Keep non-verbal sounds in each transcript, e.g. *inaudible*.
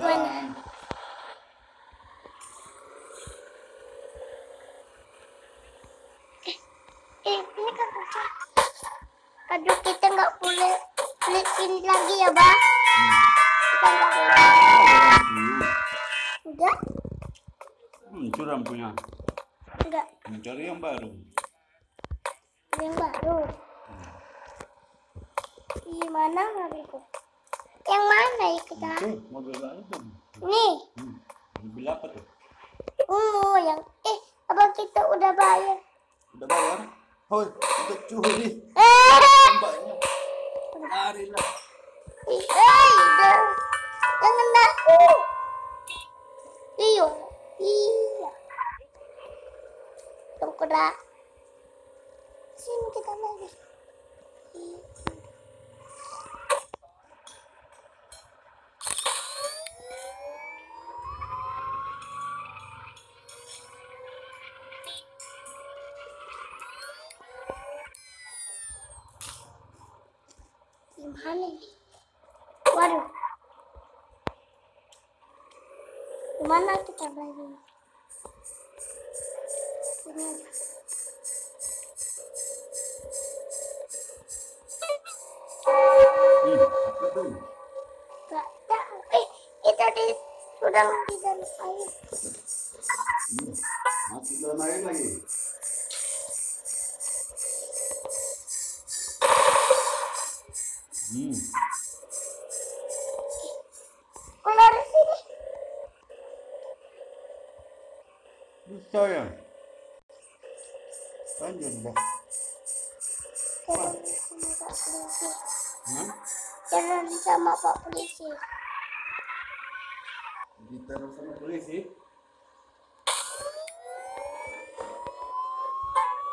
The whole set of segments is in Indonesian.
Mana? Eh, ini kan. Aduh, kita nggak boleh beli sini lagi ya. Kita nggak boleh. Enggak? Hmm, curam punya. Enggak. Mencari yang baru. Yang baru. Gimana mobilku? Yang mana ya kita? Itu mobil tuh. Nih, Hmm. Mobil apa tuh? ungu yang eh apa kita udah bayar? Udah bayar? Hoi, kita curi. Eh, Mbaknya. *laughs* Larilah. ih, eh. Jangan aku. Iyo, iya. Tunggu dah. Sini kita lagi. Ih. Gimana? Waduh. Gimana kita? Ini. Gak tahu. Eh, kita di sudah di dalam air. Dalam air lagi. Hmm. Sini. Bisa ya? Lanjut dah. Jalan sama Pak Polisi. Sama Pak Polisi. Ditaruh sama polisi.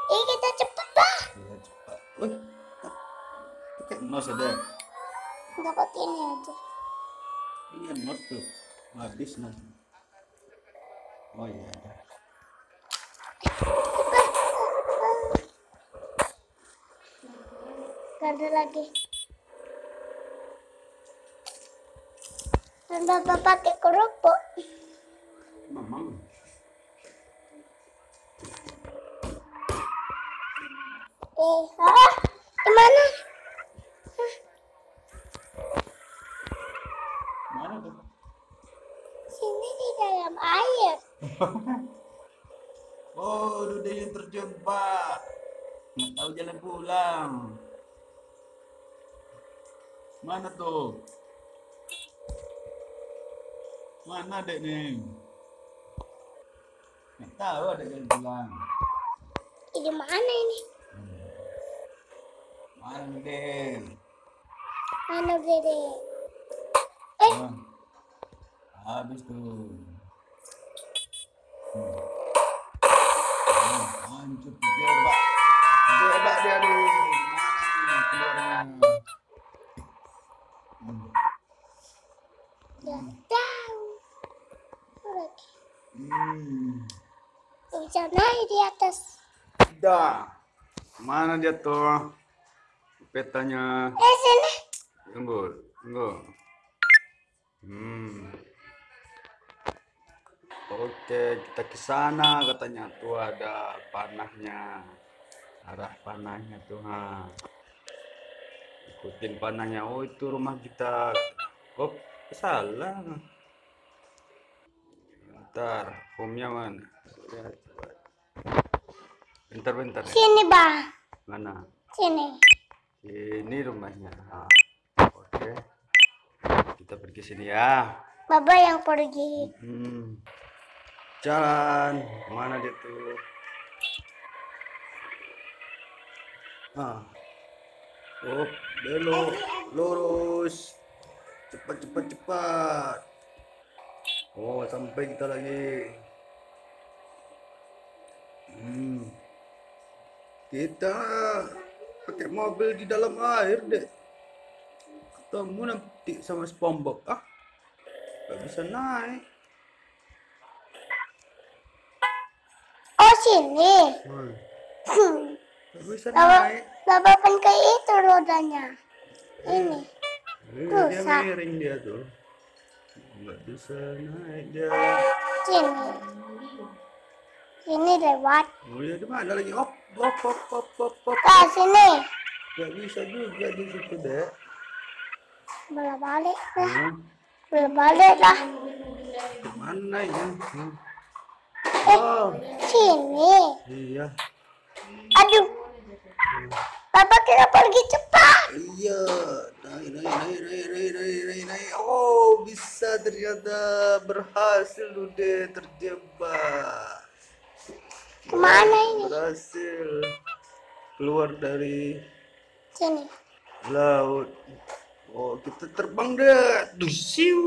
Eh, kita cepet, Pak. Ya cepat. Wih. Pakai nos ada. Pakai ini aja. Iya nos tuh. Habis nos. Oh iya. Gak ada lagi. Dan bapak pakai kerupuk. Mamang. Eh, ah, gimana? Mana tuh? Sini di dalam air. *laughs* Oh, udah yang terjebak. Nggak tahu jalan pulang. Mana tuh? Mana dek nih? Nggak tahu ada jalan pulang. Eh, di mana ini? Mana dek? Mana Dede? Eh, Ah, habis tuh. Terjebak. Terjebak dia aduh. Mana keluarnya? Hmm. gak tahu. Hmm. Bisa naik di atas. Dah. Mana dia tuh? Petanya. Eh, sini. Tunggu, tunggu. Hmm. Oke, kita ke sana katanya tuh ada panahnya. Arah panahnya tuh, ha. Ikutin panahnya. Oh, itu rumah kita. Oh, salah. Bentar, homnya mana? Lihat, coba. Bentar, bentar. ya. Sini, Bang. Mana? Sini. Ini rumahnya. Ah, Oke. Kita pergi sini ya. Baba yang pergi. Hmm. Jalan. Mana dia tuh? Ah. Oh, belok. Lurus. Cepat, cepat, cepat. Oh, sampai kita lagi. Hmm. Kita pakai mobil di dalam air deh. Ketemu nanti sama SpongeBob. Ah, gak bisa naik. Sini. Hmm. Baba kan kayak itu rodanya. Ini. Eh, Tuh, dia miring dia tuh. nggak bisa naik dia Sini. Sini lewat. oh ya di mana lagi op op op op op op Kak, sini. nggak bisa juga di situ dek Bola balik lah. hmm. Bola balik lah. ke mana ya hmm wow. sini. Iya. Aduh. Papa kita pergi cepat. Iya. Naik, naik, naik, naik, naik, naik, naik, naik. Oh, bisa ternyata berhasil udah terjebak. Ke mana ini? Berhasil keluar dari sini. Laut. Oh, kita terbang deh. Dusiu.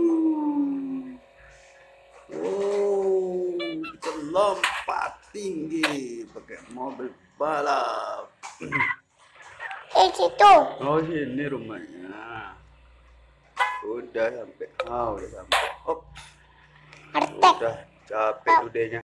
Lompat tinggi pakai mobil balap. Eh, situ. Oh, sini rumahnya. Udah sampai. Oh, udah sampai. Oh, udah capek udahnya.